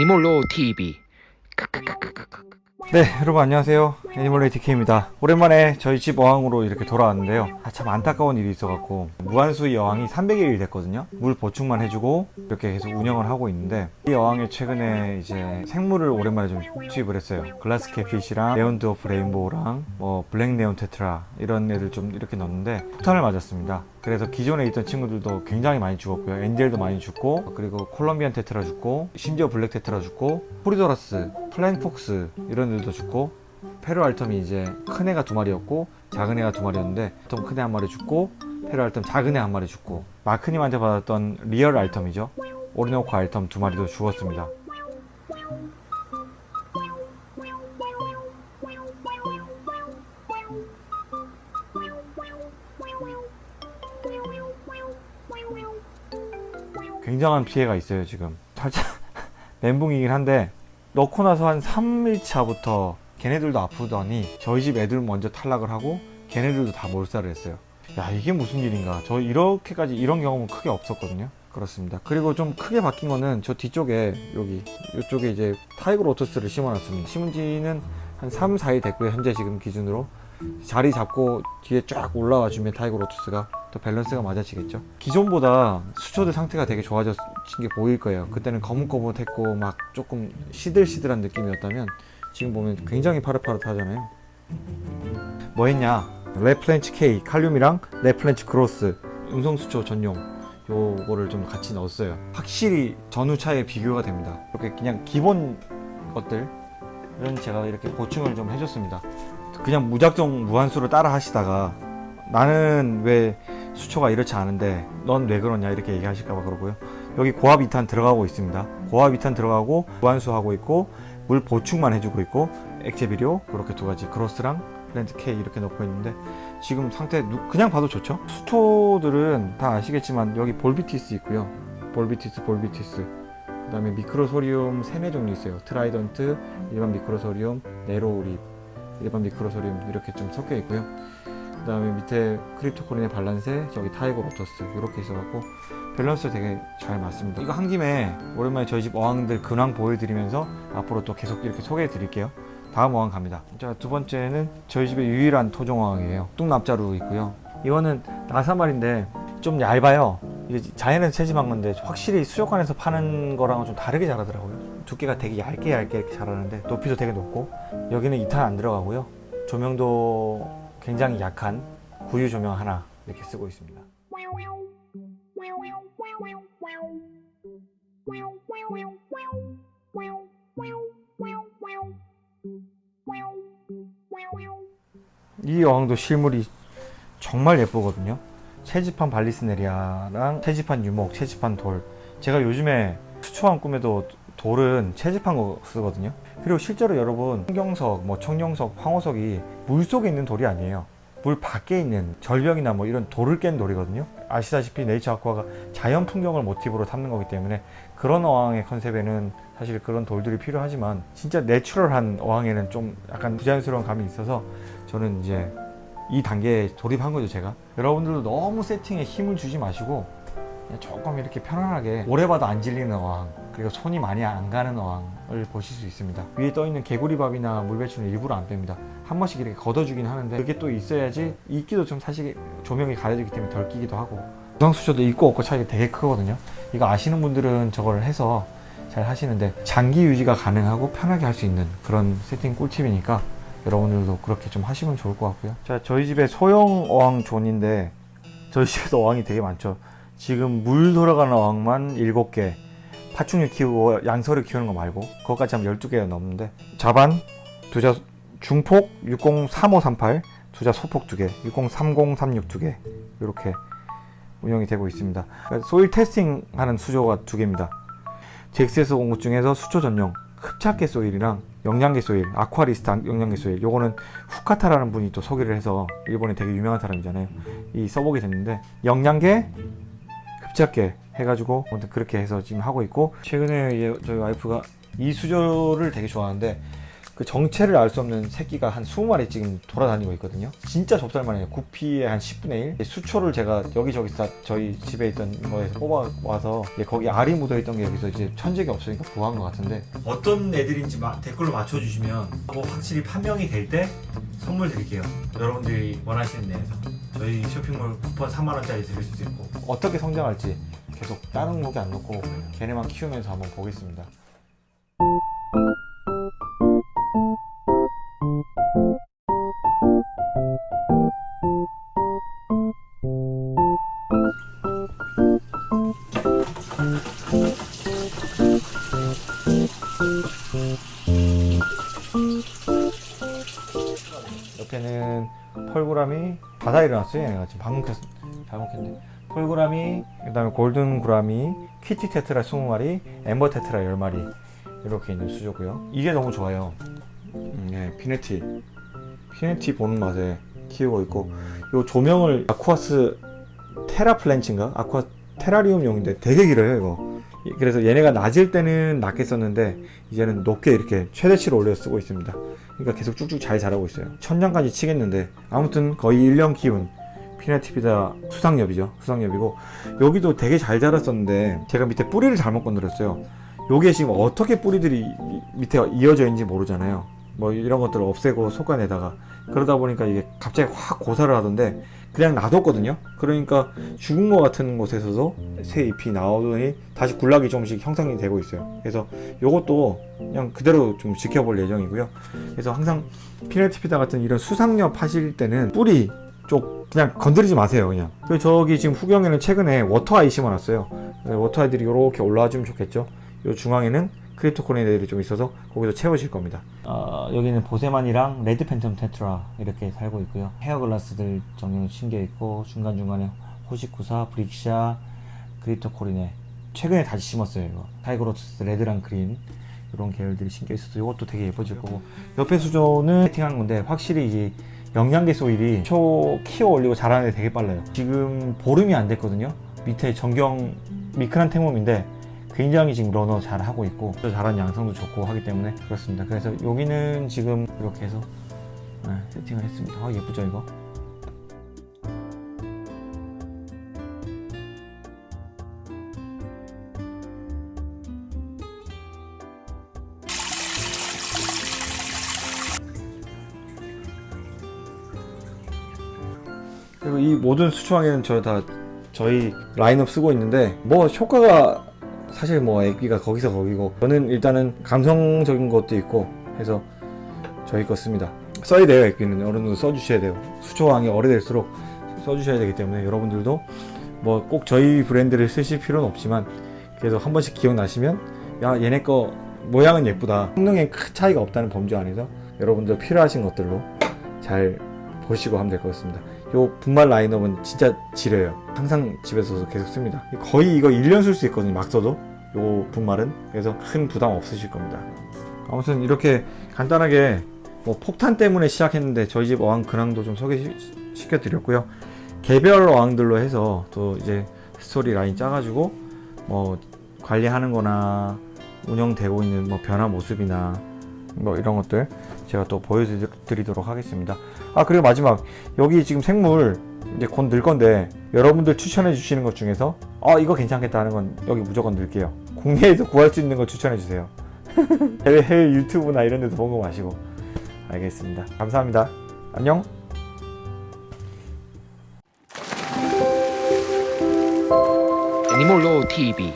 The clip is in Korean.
애니몰로 TV 네 여러분 안녕하세요 애니멀레이 DK입니다. 오랜만에 저희 집 어항으로 이렇게 돌아왔는데요. 아, 참 안타까운 일이 있어갖고 무환수의 어항이 300일이 됐거든요. 물 보충만 해주고 이렇게 계속 운영을 하고 있는데 이 어항에 최근에 이제 생물을 오랜만에 좀 투입을 했어요. glass catfish랑 neon dwarf rainbow랑 뭐 black neon tetra 이런 애들 좀 이렇게 넣었는데 폭탄을 맞았습니다. 그래서 기존에 있던 친구들도 굉장히 많이 죽었고요. angel도 많이 죽고 그리고 Colombian tetra 죽고 심지어 black tetra 죽고 corydoras flying fox 이런 애들도 죽고 페루 altum이 이제 큰 애가 두 마리였고 작은 애가 두 마리였는데 보통 큰 애 한 마리 죽고 페루 altum 작은 애 한 마리 죽고 마크님한테 받았던 real altum이죠. 오리노코 altum 두 마리도 죽었습니다. 굉장한 피해가 있어요 지금. 살짝 멘붕이긴 한데 넣고 나서 한 3일차부터 걔네들도 아프더니 저희 집 애들 먼저 탈락을 하고 걔네들도 다 몰살을 했어요. 야 이게 무슨 일인가? 저 이렇게까지 이런 경험은 크게 없었거든요. 그렇습니다. 그리고 좀 크게 바뀐 거는 저 뒤쪽에 여기 이쪽에 이제 tiger lotus를 심어놨습니다. 심은 지는 한 3, 4일 됐고요 현재 지금 기준으로. 자리 잡고 뒤에 쫙 올라와 주면 tiger lotus가 또 밸런스가 맞아지겠죠. 기존보다 수초들 상태가 되게 좋아진 게 보일 거예요. 그때는 거뭇거뭇했고 막 조금 시들시들한 느낌이었다면 지금 보면 굉장히 파릇파릇하잖아요. 뭐 했냐? 레플렌치 K 칼륨이랑 레플렌치 크로스 음성수초 전용 요거를 좀 같이 넣었어요. 확실히 전후 차이 비교가 됩니다. 이렇게 그냥 기본 것들 이런 제가 이렇게 보충을 좀 해줬습니다. 그냥 무작정 무환수를 따라 하시다가 나는 왜 수초가 이렇지 않은데 넌 왜 그러냐 이렇게 얘기하실까봐 그러고요. 여기 고압 이탄 들어가고 있습니다. 고압 이탄 들어가고 무환수 하고 있고 물 보충만 해주고 있고 액체 비료 그렇게 두 가지 크로스랑 plant K 이렇게 넣고 있는데 지금 상태 그냥 봐도 좋죠? 수초들은 다 아시겠지만 여기 bolbitis 있고요. bolbitis bolbitis. 그 다음에 microsorium 세네 종류 있어요. trident 일반 microsorium narrow leaf 일반 microsorium 이렇게 좀 섞여 있고요 그 다음에 밑에 cryptocoryne balansae 저기 tiger lotus 이렇게 있어갖고 밸런스 되게 잘 맞습니다. 이거 한 김에 오랜만에 저희 집 어항들 근황 보여드리면서 앞으로 또 계속 이렇게 소개해 드릴게요. 다음 어항 갑니다. 자 두 번째는 저희 집의 유일한 토종 어항이에요. 뚱납자루 있고요. 이거는 나사말인데 좀 얇아요. 이게 자연에서 채집한 건데 확실히 수족관에서 파는 거랑은 좀 다르게 자라더라고요. 두께가 되게 얇게 얇게 이렇게 자라는데 높이도 되게 높고 여기는 2탄 안 들어가고요. 조명도 굉장히 약한 구유 조명 하나 이렇게 쓰고 있습니다. 이 어항도 실물이 정말 예쁘거든요. 채집한 발리스네리아랑 채집한 유목, 채집한 돌. 제가 요즘에 수초왕 꿈에도 돌은 채집한 거 쓰거든요. 그리고 실제로 여러분 청경석, 뭐 청룡석, 황호석이 물속에 있는 돌이 아니에요. 물 밖에 있는 절벽이나 뭐 이런 돌을 깬 돌이거든요. 아시다시피 네이처 아쿠아가 자연 풍경을 모티브로 삼는 거기 때문에 그런 어항의 컨셉에는 사실 그런 돌들이 필요하지만 진짜 내추럴한 어항에는 좀 약간 부자연스러운 감이 있어서 저는 이제 이 단계에 돌입한 거죠 제가. 여러분들도 너무 세팅에 힘을 주지 마시고 조금 이렇게 편안하게 오래 봐도 안 질리는 어항 그리고 손이 많이 안 가는 어항을 보실 수 있습니다. 위에 떠있는 개구리밥이나 물배추는 일부러 안 뺍니다. 한 번씩 이렇게 걷어주긴 하는데 그게 또 있어야지 이끼도 좀 사실 조명이 가려지기 때문에 덜 끼기도 하고 구성수초도 있고 없고 차이가 되게 크거든요. 이거 아시는 분들은 저걸 해서 잘 하시는데 장기 유지가 가능하고 편하게 할 수 있는 그런 세팅 꿀팁이니까 여러분들도 그렇게 좀 하시면 좋을 것 같고요. 자 저희 집에 소형 어항 존인데 저희 집에도 어항이 되게 많죠. 지금 물 돌아가는 어항만 7개 파충류 키우고 양서류 키우는 거 말고 그것까지 하면 12개가 넘는데 자반 두자 중폭 603538 두자 소폭 2개 603036 2개 이렇게 운영이 되고 있습니다. 그러니까 soil testing 하는 수조가 2개입니다. 잭스에서 온 것 중에서 수초 전용 흡착계 soil이랑 영양계 soil, 아쿠아리스트 영양계 soil 요거는 후카타라는 분이 또 소개를 해서 일본에 되게 유명한 사람이잖아요. 이 써보게 됐는데 영양계, 흡착계 해가지고 아무튼 그렇게 해서 지금 하고 있고 최근에 저희 와이프가 이 수조를 되게 좋아하는데 그 정체를 알 수 없는 새끼가 한 20마리 지금 돌아다니고 있거든요. 진짜 좁쌀만해요. 구피의 한 10분의 1. 수초를 제가 여기저기 다 저희 집에 있던 거에서 뽑아와서 거기 알이 묻어있던 게 여기서 이제 천적이 없으니까 구한 것 같은데 어떤 애들인지 마- 댓글로 맞춰주시면 뭐 확실히 판명이 될 때 선물 드릴게요. 여러분들이 원하시는 내에서 저희 쇼핑몰 쿠폰 3만 원짜리 드릴 수도 있고 어떻게 성장할지 계속 다른 목에 안 놓고 걔네만 키우면서 한번 보겠습니다. 옆에는 펄구람이 바다에 일어났어요 얘네가 지금 잘못 켰네 펄구람이 그다음에 골든 구람이 키티 테트라 20마리 엠버 테트라 10마리 이렇게 있는 수조고요. 이게 너무 좋아요. 음, 예, 피네티. 피네티 보는 맛에 키우고 있고 요 조명을 아쿠아스 테라플랜치인가? 아쿠아 테라리움용인데 되게 길어요 이거. 이- 그래서 얘네가 낮을 때는 낮게 썼는데 이제는 높게 이렇게 최대치로 올려 쓰고 있습니다. 그러니까 계속 쭉쭉 잘 자라고 있어요. 천장까지 치겠는데 아무튼 거의 1년 키운 피네티피다 수상엽이죠. 수상엽이고 여기도 되게 잘 자랐었는데 제가 밑에 뿌리를 잘못 건드렸어요. 요게 지금 어떻게 뿌리들이 이- 밑에 이어져 있는지 모르잖아요. 뭐 이런 것들을 없애고 솎아내다가 그러다 보니까 이게 갑자기 확 고사를 하던데 그냥 놔뒀거든요. 그러니까 죽은 것 같은 곳에서도 새 잎이 나오더니 다시 군락이 조금씩 형성이 되고 있어요. 그래서 요것도 그냥 그대로 좀 지켜볼 예정이고요. 그래서 항상 pinnatifida 같은 이런 수상엽 하실 때는 뿌리 쪽 그냥 건드리지 마세요 그냥. 그리고 저기 지금 후경에는 최근에 워터아이 심어놨어요. 워터아이들이 이렇게 올라와 주면 좋겠죠. 요 중앙에는 cryptocoryne들이 좀 있어서 거기서 채워질 겁니다. 어, 여기는 boesemani랑 red phantom tetra 이렇게 살고 있고요. hairgrass들 전경 심겨 있고 중간중간에 호시쿠사 blyxa cryptocoryne. 최근에 다시 심었어요 이거. tiger lotus red랑 green 이런 계열들이 심겨 있어서 이것도 되게 예뻐질 거고. 옆에 수조는 세팅한 건데 확실히 이 영양계 soil이 수초 키워 올리고 자라는 데 되게 빨라요. 지금 보름이 안 됐거든요. 밑에 전경 micranthemum인데 굉장히 지금 runner 잘 하고 있고 또 자란 양상도 좋고 하기 때문에 그렇습니다. 그래서 여기는 지금 이렇게 해서 네, 세팅을 했습니다. 아 예쁘죠 이거 그리고 이 모든 수초항에는 저 다 저희 라인업 쓰고 있는데 뭐 효과가 사실 뭐 액비가 거기서 거기고 저는 일단은 감성적인 것도 있고 해서 저희 거 씁니다. 써야 돼요 액비는. 어느 정도 써주셔야 돼요. 수초항이 오래될수록 써주셔야 되기 때문에 여러분들도 뭐 꼭 저희 브랜드를 쓰실 필요는 없지만 그래도 한 번씩 기억나시면 야 얘네 거 모양은 예쁘다. 성능에 큰 차이가 없다는 범주 안에서 여러분들 필요하신 것들로 잘 보시고 하면 될 것 같습니다 요 분말 라인업은 진짜 지려요. 항상 집에서 계속 씁니다. 거의 이거 1년 쓸 수 있거든요 막 써도. 요 분말은. 그래서 큰 부담 없으실 겁니다. 아무튼 이렇게 간단하게 뭐 폭탄 때문에 시작했는데 저희 집 어항 근황도 좀 소개시켜 드렸고요. 개별 어항들로 해서 또 이제 스토리 라인 짜가지고 뭐 관리하는 거나 운영되고 있는 뭐 변화 모습이나 뭐 이런 것들 제가 또 보여드리도록 하겠습니다 아 그리고 마지막. 여기 지금 생물 이제 곧 넣을 건데 여러분들 추천해 주시는 것 중에서 아 이거 괜찮겠다 하는 건 여기 무조건 넣을게요. 국내에서 구할 수 있는 거 추천해 주세요. 해외, 유튜브나 이런 데도 보고 마시고. 알겠습니다. 감사합니다. 안녕. 애니몰로 TV